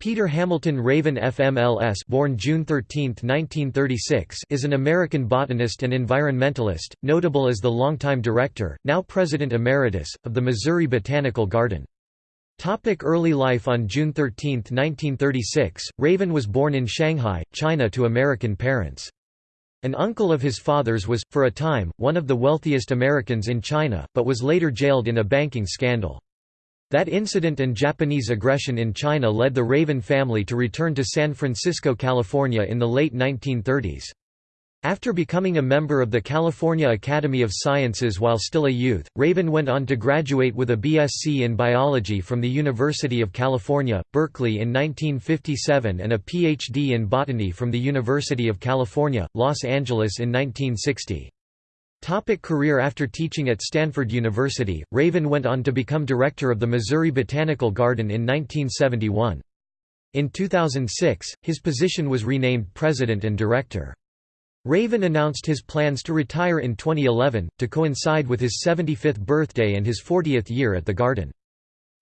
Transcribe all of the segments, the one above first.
Peter Hamilton Raven FMLS born June 13, 1936 is an American botanist and environmentalist, notable as the longtime director, now President Emeritus, of the Missouri Botanical Garden. Topic early life On June 13, 1936, Raven was born in Shanghai, China to American parents. An uncle of his father's was, for a time, one of the wealthiest Americans in China, but was later jailed in a banking scandal. That incident and Japanese aggression in China led the Raven family to return to San Francisco, California in the late 1930s. After becoming a member of the California Academy of Sciences while still a youth, Raven went on to graduate with a BSc in biology from the University of California, Berkeley in 1957 and a PhD in botany from the University of California, Los Angeles in 1960. Topic career After teaching at Stanford University, Raven went on to become director of the Missouri Botanical Garden in 1971. In 2006, his position was renamed president and director. Raven announced his plans to retire in 2011, to coincide with his 75th birthday and his 40th year at the garden.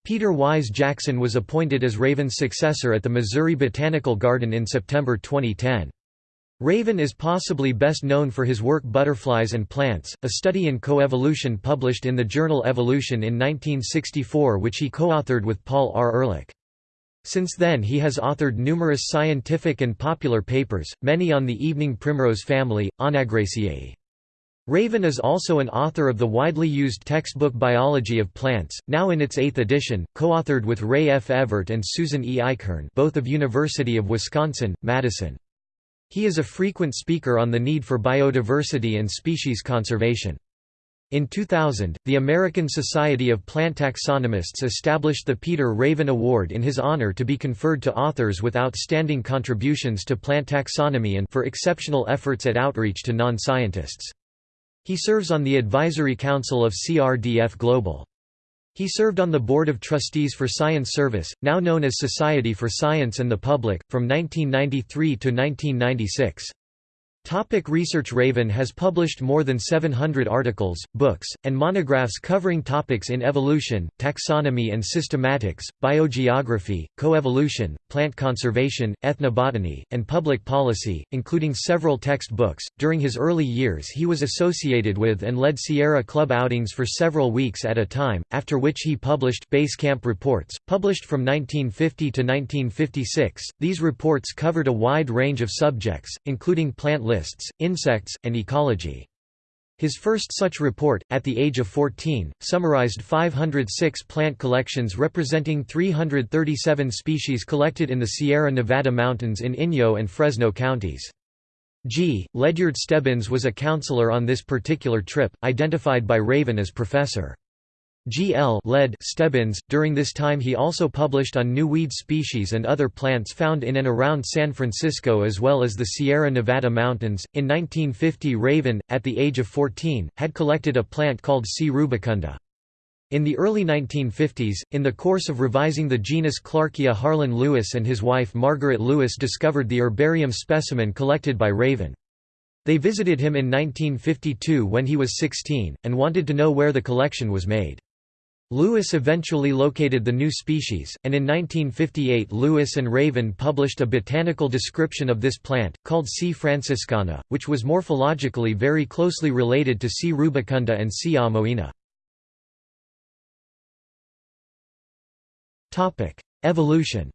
Peter Wise Jackson was appointed as Raven's successor at the Missouri Botanical Garden in September 2010. Raven is possibly best known for his work Butterflies and Plants, a study in coevolution published in the journal Evolution in 1964 which he co-authored with Paul R. Ehrlich. Since then he has authored numerous scientific and popular papers, many on the evening primrose family, Onagraceae. Raven is also an author of the widely used textbook Biology of Plants, now in its eighth edition, co-authored with Ray F. Evert and Susan E. Eichhorn both of University of Wisconsin, Madison. He is a frequent speaker on the need for biodiversity and species conservation. In 2000, the American Society of Plant Taxonomists established the Peter Raven Award in his honor to be conferred to authors with outstanding contributions to plant taxonomy and for exceptional efforts at outreach to non-scientists. He serves on the Advisory Council of CRDF Global. He served on the Board of Trustees for Science Service, now known as Society for Science and the Public, from 1993 to 1996. Topic research Raven has published more than 700 articles, books, and monographs covering topics in evolution, taxonomy and systematics, biogeography, coevolution, plant conservation, ethnobotany, and public policy, including several textbooks. During his early years, he was associated with and led Sierra Club outings for several weeks at a time, after which he published Base Camp Reports, published from 1950 to 1956. These reports covered a wide range of subjects, including plant lists, insects, and ecology. His first such report, at the age of 14, summarized 506 plant collections representing 337 species collected in the Sierra Nevada mountains in Inyo and Fresno counties. G. Ledyard Stebbins was a counselor on this particular trip, identified by Raven as Professor. G. L. led Stebbins. During this time he also published on new weed species and other plants found in and around San Francisco as well as the Sierra Nevada mountains. In 1950 Raven, at the age of 14, had collected a plant called C. rubicunda. In the early 1950s, in the course of revising the genus Clarkia Harlan Lewis and his wife Margaret Lewis discovered the herbarium specimen collected by Raven. They visited him in 1952 when he was 16, and wanted to know where the collection was made. Lewis eventually located the new species, and in 1958 Lewis and Raven published a botanical description of this plant, called C. franciscana, which was morphologically very closely related to C. rubicunda and C. amoena. Evolution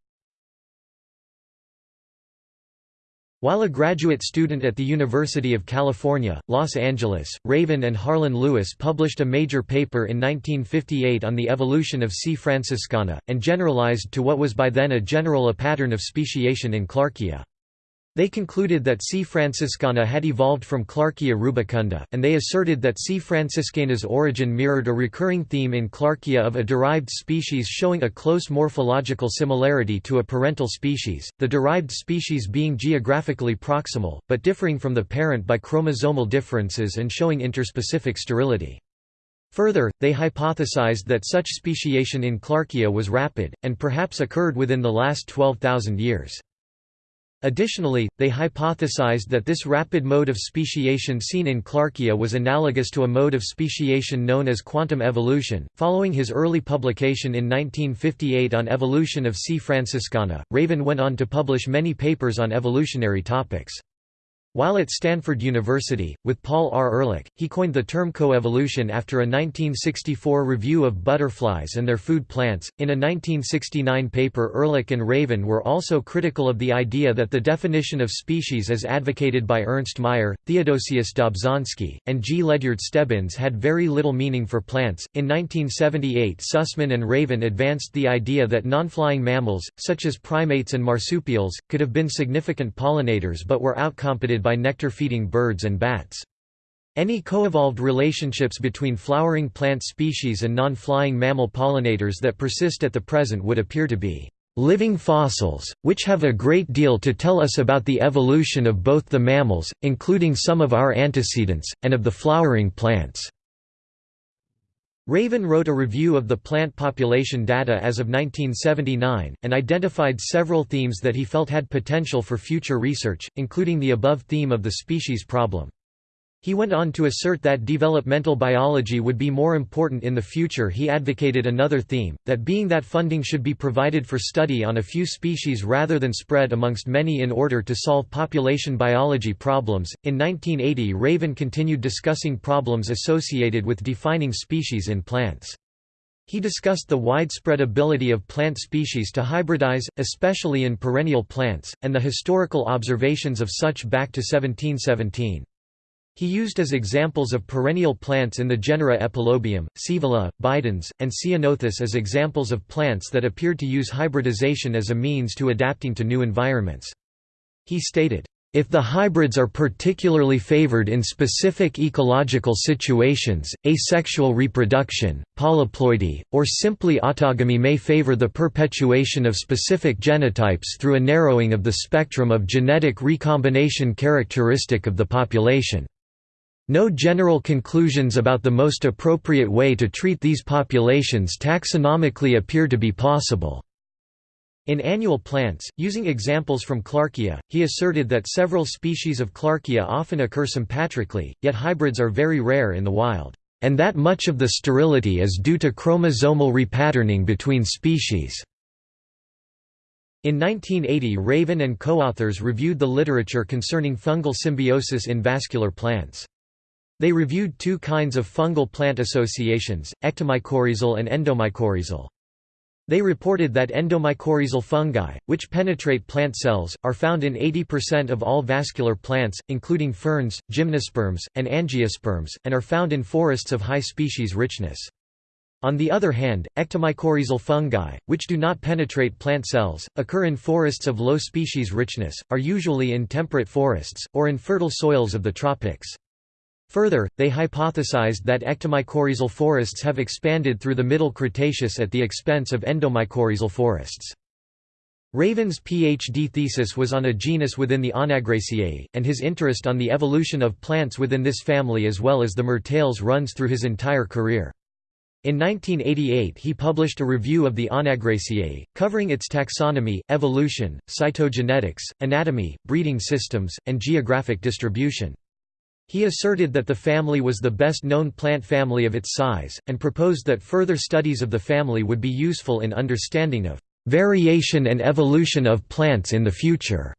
While a graduate student at the University of California, Los Angeles, Raven and Harlan Lewis published a major paper in 1958 on the evolution of C. franciscana, and generalized to what was by then a general a pattern of speciation in Clarkia. They concluded that C. franciscana had evolved from Clarkia rubicunda, and they asserted that C. franciscana's origin mirrored a recurring theme in Clarkia of a derived species showing a close morphological similarity to a parental species, the derived species being geographically proximal, but differing from the parent by chromosomal differences and showing interspecific sterility. Further, they hypothesized that such speciation in Clarkia was rapid, and perhaps occurred within the last 12,000 years. Additionally, they hypothesized that this rapid mode of speciation seen in Clarkia was analogous to a mode of speciation known as quantum evolution. Following his early publication in 1958 on evolution of C. franciscana, Raven went on to publish many papers on evolutionary topics. While at Stanford University, with Paul R. Ehrlich, he coined the term coevolution after a 1964 review of butterflies and their food plants. In a 1969 paper, Ehrlich and Raven were also critical of the idea that the definition of species as advocated by Ernst Mayr, Theodosius Dobzhansky, and G. Ledyard Stebbins had very little meaning for plants. In 1978, Sussman and Raven advanced the idea that non-flying mammals, such as primates and marsupials, could have been significant pollinators but were outcompeted by nectar-feeding birds and bats. Any co-evolved relationships between flowering plant species and non-flying mammal pollinators that persist at the present would appear to be living fossils, which have a great deal to tell us about the evolution of both the mammals, including some of our antecedents, and of the flowering plants." Raven wrote a review of the plant population data as of 1979, and identified several themes that he felt had potential for future research, including the above theme of the species problem. He went on to assert that developmental biology would be more important in the future he advocated another theme, that being that funding should be provided for study on a few species rather than spread amongst many in order to solve population biology problems. In 1980 Raven continued discussing problems associated with defining species in plants. He discussed the widespread ability of plant species to hybridize, especially in perennial plants, and the historical observations of such back to 1717. He used as examples of perennial plants in the genera Epilobium, Scaevola, Bidens, and Ceanothus as examples of plants that appeared to use hybridization as a means to adapting to new environments. He stated, if the hybrids are particularly favored in specific ecological situations, asexual reproduction, polyploidy, or simply autogamy may favor the perpetuation of specific genotypes through a narrowing of the spectrum of genetic recombination characteristic of the population. No general conclusions about the most appropriate way to treat these populations taxonomically appear to be possible. In annual plants, using examples from Clarkia, he asserted that several species of Clarkia often occur sympatrically, yet hybrids are very rare in the wild, and that much of the sterility is due to chromosomal repatterning between species. In 1980 Raven and co-authors reviewed the literature concerning fungal symbiosis in vascular plants. They reviewed two kinds of fungal plant associations, ectomycorrhizal and endomycorrhizal. They reported that endomycorrhizal fungi, which penetrate plant cells, are found in 80% of all vascular plants, including ferns, gymnosperms, and angiosperms, and are found in forests of high species richness. On the other hand, ectomycorrhizal fungi, which do not penetrate plant cells, occur in forests of low species richness, are usually in temperate forests, or in fertile soils of the tropics. Further, they hypothesized that ectomycorrhizal forests have expanded through the Middle Cretaceous at the expense of endomycorrhizal forests. Raven's PhD thesis was on a genus within the Onagraceae, and his interest on the evolution of plants within this family as well as the Myrtales runs through his entire career. In 1988 he published a review of the Onagraceae, covering its taxonomy, evolution, cytogenetics, anatomy, breeding systems, and geographic distribution. He asserted that the family was the best known plant family of its size, and proposed that further studies of the family would be useful in understanding of variation and evolution of plants in the future.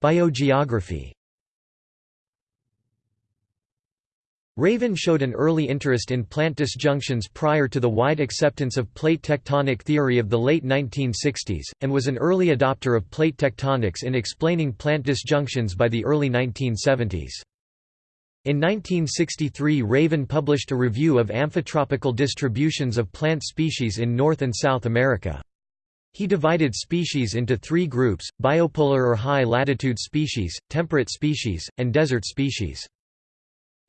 Biogeography Raven showed an early interest in plant disjunctions prior to the wide acceptance of plate tectonic theory of the late 1960s, and was an early adopter of plate tectonics in explaining plant disjunctions by the early 1970s. In 1963 Raven published a review of amphitropical distributions of plant species in North and South America. He divided species into three groups, biopolar or high-latitude species, temperate species, and desert species.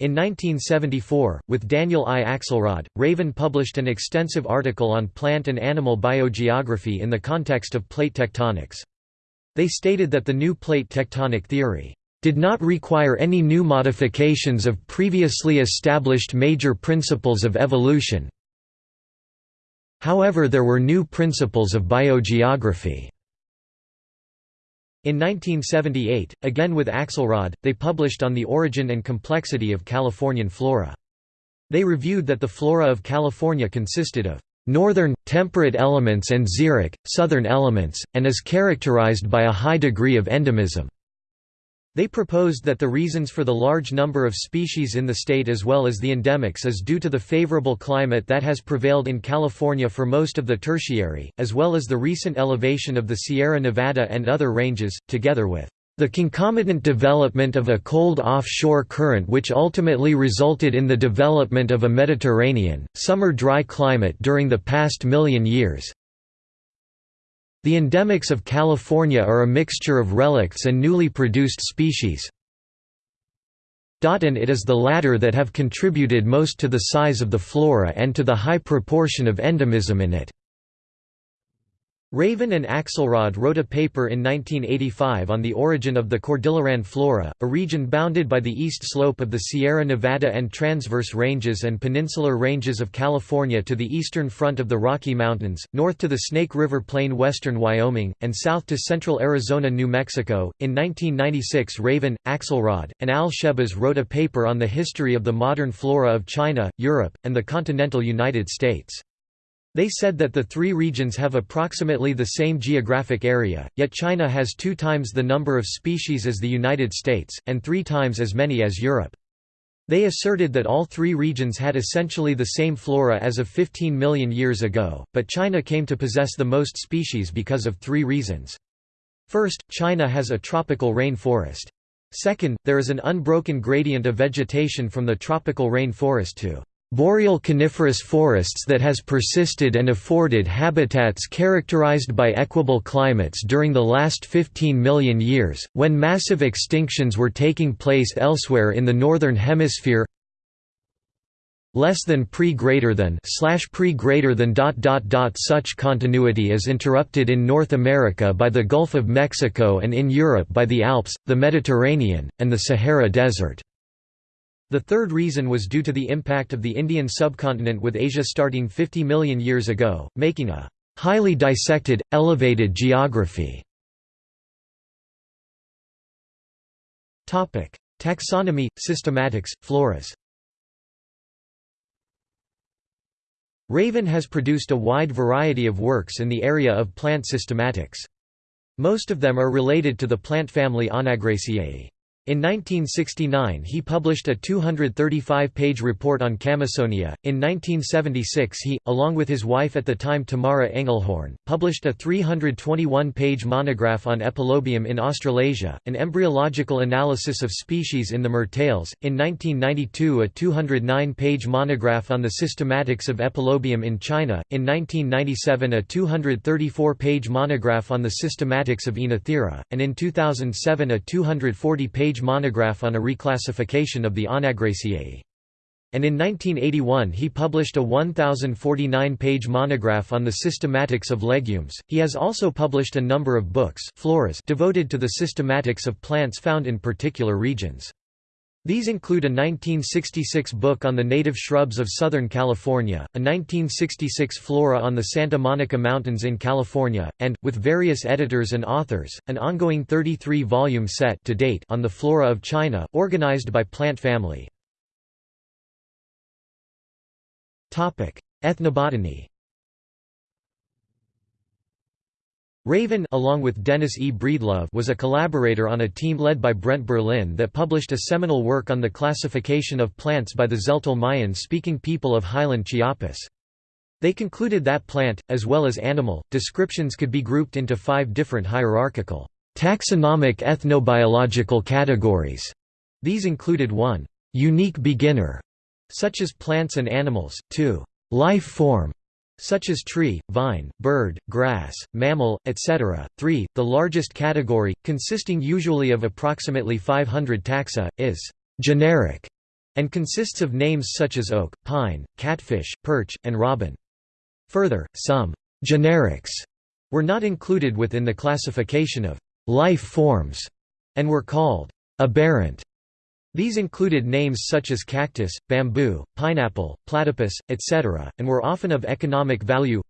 In 1974, with Daniel I. Axelrod, Raven published an extensive article on plant and animal biogeography in the context of plate tectonics. They stated that the new plate tectonic theory did not require any new modifications of previously established major principles of evolution. However there were new principles of biogeography. In 1978, again with Axelrod, they published On the Origin and Complexity of Californian Flora. They reviewed that the flora of California consisted of northern, temperate elements and xeric, southern elements, and is characterized by a high degree of endemism. They proposed that the reasons for the large number of species in the state as well as the endemics is due to the favorable climate that has prevailed in California for most of the tertiary, as well as the recent elevation of the Sierra Nevada and other ranges, together with the concomitant development of a cold offshore current which ultimately resulted in the development of a Mediterranean, summer dry climate during the past million years, the endemics of California are a mixture of relicts and newly produced species. And it is the latter that have contributed most to the size of the flora and to the high proportion of endemism in it. Raven and Axelrod wrote a paper in 1985 on the origin of the Cordilleran flora, a region bounded by the east slope of the Sierra Nevada and transverse ranges and peninsular ranges of California to the eastern front of the Rocky Mountains, north to the Snake River Plain western Wyoming, and south to central Arizona New Mexico. In 1996 Raven, Axelrod, and Al Shehbaz wrote a paper on the history of the modern flora of China, Europe, and the continental United States. They said that the three regions have approximately the same geographic area, yet China has two times the number of species as the United States, and three times as many as Europe. They asserted that all three regions had essentially the same flora as of 15 million years ago, but China came to possess the most species because of three reasons. First, China has a tropical rainforest. Second, there is an unbroken gradient of vegetation from the tropical rainforest to boreal coniferous forests that has persisted and afforded habitats characterized by equable climates during the last 15 million years, when massive extinctions were taking place elsewhere in the northern hemisphere less than pre greater than slash pre greater than dot dot dot such continuity is interrupted in North America by the Gulf of Mexico and in Europe by the Alps, the Mediterranean, and the Sahara Desert. The third reason was due to the impact of the Indian subcontinent with Asia starting 50 million years ago, making a highly dissected, elevated geography. Taxonomy, systematics, floras Raven has produced a wide variety of works in the area of plant systematics. Most of them are related to the plant family Onagraceae. In 1969 he published a 235-page report on Camissonia. In 1976 he, along with his wife at the time Tamara Engelhorn, published a 321-page monograph on Epilobium in Australasia, an embryological analysis of species in the Myrtales. In 1992 a 209-page monograph on the systematics of Epilobium in China, in 1997 a 234-page monograph on the systematics of Oenothera, and in 2007 a 240-page page monograph on a reclassification of the Onagraceae. And in 1981 he published a 1049-page monograph on the systematics of legumes. He has also published a number of books devoted to the systematics of plants found in particular regions. These include a 1966 book on the native shrubs of Southern California, a 1966 flora on the Santa Monica Mountains in California, and, with various editors and authors, an ongoing 33-volume set to date on the flora of China, organized by plant family. Ethnobotany Raven along with Dennis E. Breedlove was a collaborator on a team led by Brent Berlin that published a seminal work on the classification of plants by the Tzeltal Mayan-speaking people of highland Chiapas. They concluded that plant, as well as animal, descriptions could be grouped into five different hierarchical, taxonomic ethnobiological categories. These included 1. Unique beginner, such as plants and animals, 2. Life form, such as tree, vine, bird, grass, mammal, etc. 3. The largest category, consisting usually of approximately 500 taxa, is generic and consists of names such as oak, pine, catfish, perch, and robin. Further, some generics were not included within the classification of life forms and were called aberrant. These included names such as cactus, bamboo, pineapple, platypus, etc., and were often of economic value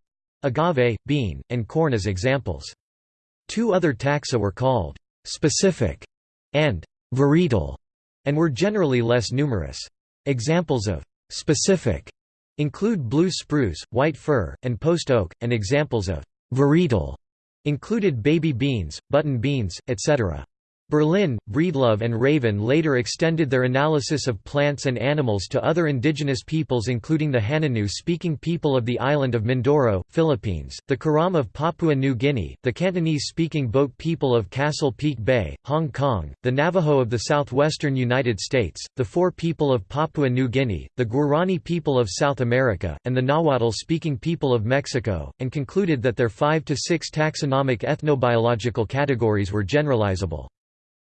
agave, bean, and corn as examples. Two other taxa were called «specific» and «varietal» and were generally less numerous. Examples of «specific» include blue spruce, white fir, and post oak, and examples of «varietal» included baby beans, button beans, etc. Berlin, Breedlove and Raven later extended their analysis of plants and animals to other indigenous peoples including the Hanunoo-speaking people of the island of Mindoro, Philippines, the Karam of Papua New Guinea, the Cantonese-speaking Boat people of Castle Peak Bay, Hong Kong, the Navajo of the southwestern United States, the Fore people of Papua New Guinea, the Guarani people of South America, and the Nahuatl-speaking people of Mexico, and concluded that their five to six taxonomic ethnobiological categories were generalizable.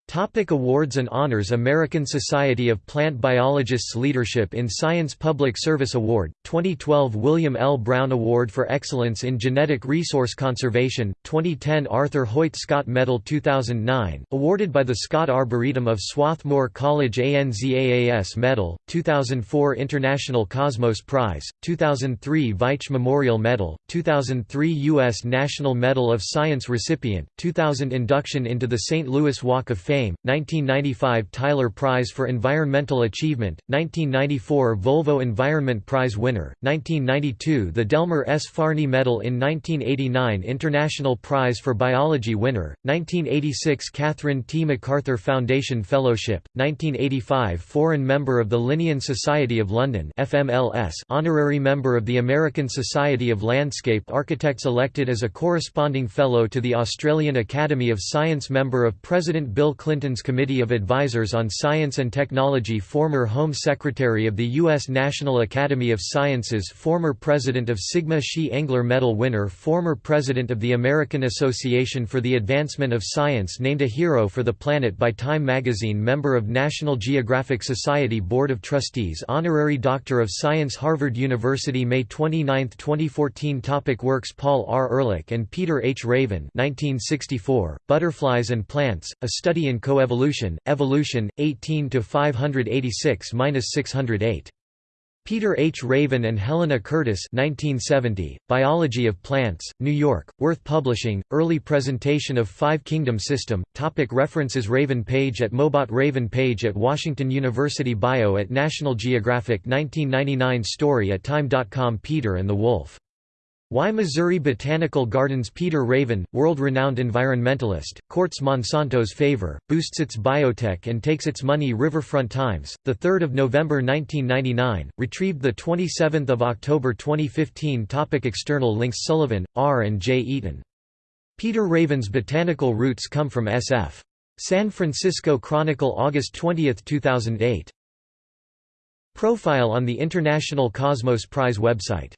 Topic awards and honors American Society of Plant Biologists Leadership in Science Public Service Award, 2012 William L. Brown Award for Excellence in Genetic Resource Conservation, 2010 Arthur Hoyt Scott Medal 2009, awarded by the Scott Arboretum of Swarthmore College ANZAAS Medal, 2004 International Cosmos Prize, 2003 Veitch Memorial Medal, 2003 U.S. National Medal of Science recipient, 2000 Induction into the St. Louis Walk of Fame Fame, 1995 Tyler Prize for Environmental Achievement, 1994 Volvo Environment Prize winner, 1992 the Delmer S. Fahrney Medal in 1989 International Prize for Biology winner, 1986 Catherine T. MacArthur Foundation Fellowship, 1985 Foreign Member of the Linnean Society of London FMLS Honorary Member of the American Society of Landscape Architects elected as a corresponding fellow to the Australian Academy of Science Member of President Bill Clinton Clinton's Committee of Advisors on Science and Technology former Home Secretary of the U.S. National Academy of Sciences former President of Sigma Xi Engler Medal winner former President of the American Association for the Advancement of Science named a Hero for the Planet by Time magazine member of National Geographic Society Board of Trustees Honorary Doctor of Science Harvard University May 29, 2014 Topic Works Paul R. Ehrlich and Peter H. Raven 1964, Butterflies and Plants, A Study in Coevolution, Evolution, 18 to 586-608. Peter H. Raven and Helena Curtis 1970, Biology of Plants, New York, Worth Publishing, Early Presentation of Five Kingdom System, Topic References Raven page at Mobot Raven page at Washington University Bio at National Geographic 1999 Story at Time.com Peter and the Wolf why Missouri Botanical Gardens Peter Raven, world-renowned environmentalist, courts Monsanto's favor, boosts its biotech and takes its money Riverfront Times, 3 November 1999, retrieved 27 October 2015 Topic External links Sullivan, R. and J. Eaton. Peter Raven's botanical roots come from S.F. San Francisco Chronicle August 20, 2008. Profile on the International Cosmos Prize website